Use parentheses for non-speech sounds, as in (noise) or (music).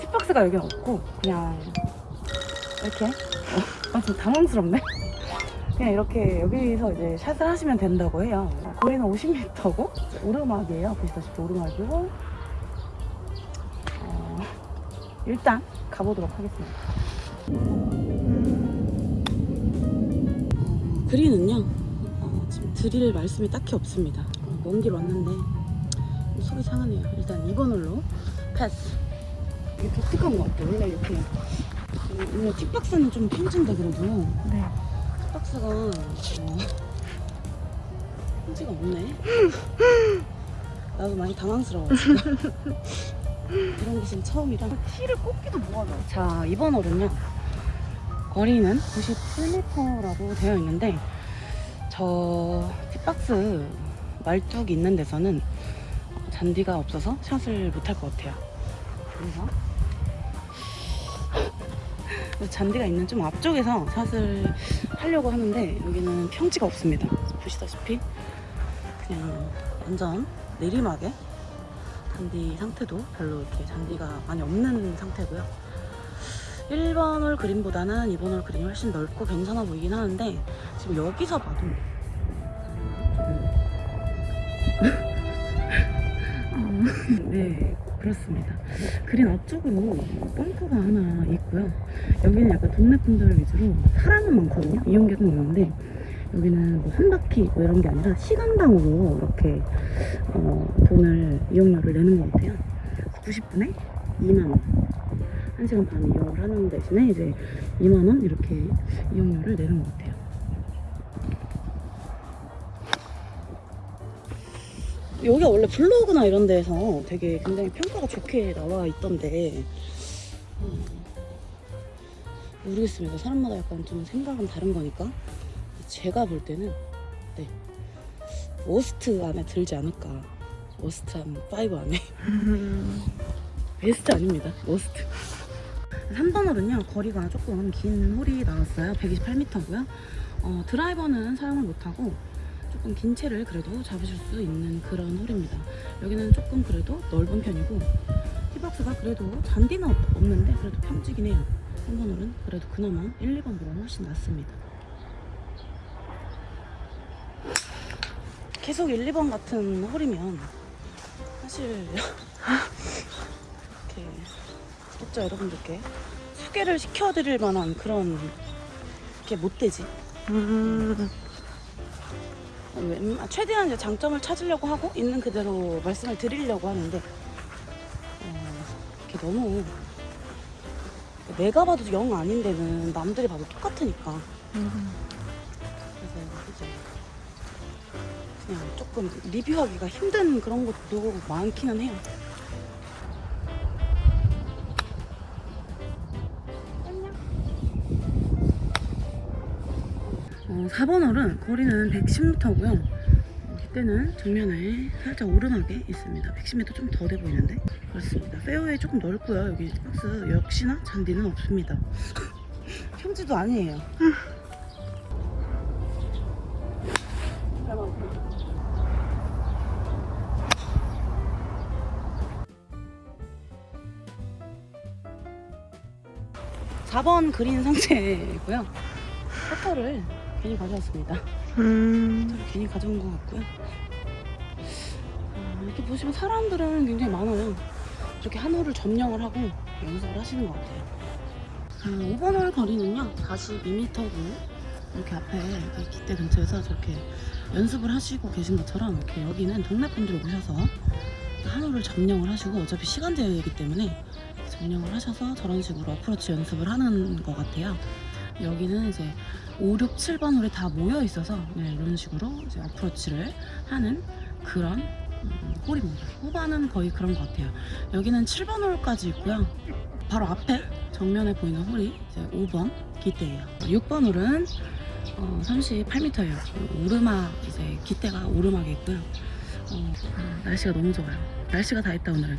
팁박스가 여기 없고 그냥 이렇게 어, 아, 좀 당황스럽네. 그냥 이렇게 여기서 이제 샷을 하시면 된다고 해요. 거리는 50m고 오르막이에요. 보시다시피 오르막이고 어, 일단 가보도록 하겠습니다. 어, 그린은요 어, 지금 드릴 말씀이 딱히 없습니다. 어, 먼길 왔는데 속이 상하네요. 일단 2번 홀로 패스. 이게 독특한 것 같아요. 원래 이렇게 원래 틱박스는 좀 편진다 그래도 네. 박스가 어, 편지가 없네. 나도 많이 당황스러워. 지금. 이런 곳은 처음이라. 티를 꽂기도 뭐하다. 자, 이번 홀은요. 거리는 97m라고 되어 있는데 저 티박스 말뚝이 있는 데서는 잔디가 없어서 샷을 못할 것 같아요. 그래서 잔디가 있는 좀 앞쪽에서 샷을 하려고 하는데 여기는 평지가 없습니다. 보시다시피 그냥 완전 내리막에 잔디 상태도 별로 이렇게 잔디가 많이 없는 상태고요. 1번 홀 그린보다는 2번 홀 그린이 훨씬 넓고 괜찮아 보이긴 하는데 지금 여기서 봐도 네 그렇습니다. 그린 앞쪽으로 벙커가 하나 있고요. 여기는 약간 동네 분들 위주로 사람은 많거든요. 이용객은 있는데 여기는 뭐 한 바퀴 뭐 이런 게 아니라 시간당으로 이렇게 어, 돈을 이용료를 내는 것 같아요. 90분에 2만원. 1시간 반 이용을 하는 대신에 이제 2만원 이렇게 이용료를 내는 것 같아요 여기가 원래 블로그나 이런 데에서 되게 굉장히 평가가 좋게 나와 있던데. 음, 모르겠습니다. 사람마다 약간 좀 생각은 다른 거니까. 제가 볼 때는 네. worst 안에 들지 않을까. worst 한 5 안에. (laughs) 베스트 아닙니다. worst. 3번 홀은요 거리가 조금 긴 홀이 나왔어요. 128m고요. 어, 드라이버는 사용을 못하고 조금 긴 채를 그래도 잡으실 수 있는 그런 홀입니다. 여기는 조금 그래도 넓은 편이고 티박스가 그래도 잔디는 없- 없는데 그래도 평지긴 해요. 3번 홀은 그래도 그나마 1, 2번보다 훨씬 낫습니다. 계속 1, 2번 같은 홀이면 사실 (laughs) 이렇게 구독자 여러분들께 소개를 시켜드릴 만한 그런 게 못 되지. 음. 최대한 이제 장점을 찾으려고 하고 있는 그대로 말씀을 드리려고 하는데 어, 이렇게 너무 내가 봐도 영 아닌 데는 남들이 봐도 똑같으니까 음. 그래서 이제 그냥 조금 리뷰하기가 힘든 그런 것도 많기는 해요. 어, 4번 홀은 거리는 110m고요. 이때는 정면에 살짝 오르막에 있습니다. 110m 좀 더 돼 보이는데 그렇습니다. 페어웨이 조금 넓고요. 여기 박스 역시나 잔디는 없습니다. (laughs) 평지도 아니에요. 사번 그린 상태이고요. 퍼터를 괜히 가져왔습니다. 음. 괜히 가져온 것 같고요. 어, 이렇게 보시면 사람들은 굉장히 많아요. 이렇게 한 홀을 점령을 하고 연습을 하시는 것 같아요. 자, 5번 홀 거리는요, 42m고 이렇게 앞에 이렇게 기대 근처에서 저렇게 연습을 하시고 계신 것처럼 이렇게 여기는 동네 분들 오셔서 한 홀을 점령을 하시고 어차피 시간 제한이기 때문에 점령을 하셔서 저런 식으로 어프로치 연습을 하는 것 같아요. 여기는 이제 5, 6, 7번 홀에 다 모여 있어서 네, 이런 식으로 이제 어프로치를 하는 그런 음, 홀입니다. 후반은 거의 그런 것 같아요. 여기는 7번 홀까지 있고요. 바로 앞에 정면에 보이는 홀이 이제 5번 기대예요. 6번 홀은 어, 38m예요. 오르막 이제 기대가 오르막에 있고요. 어, 아, 날씨가 너무 좋아요. 날씨가 다 있다 오늘은.